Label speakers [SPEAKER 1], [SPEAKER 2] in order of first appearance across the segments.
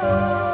[SPEAKER 1] Oh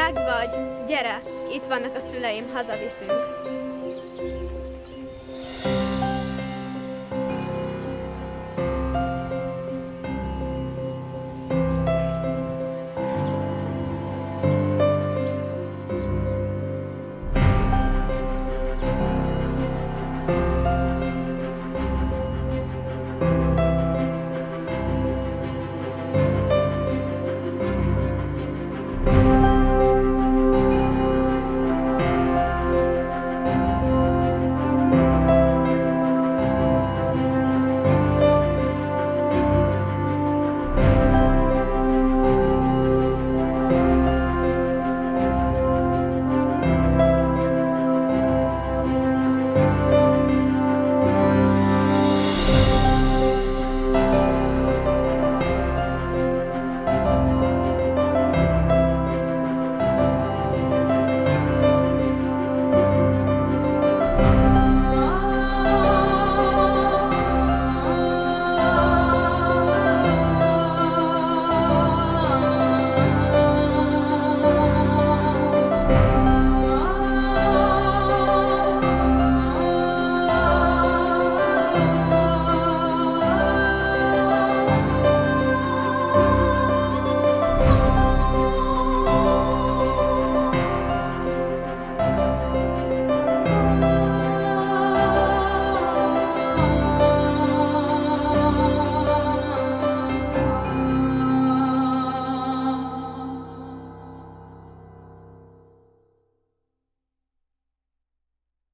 [SPEAKER 1] Meg vagy, gyere, itt vannak a szüleim, hazaviszünk.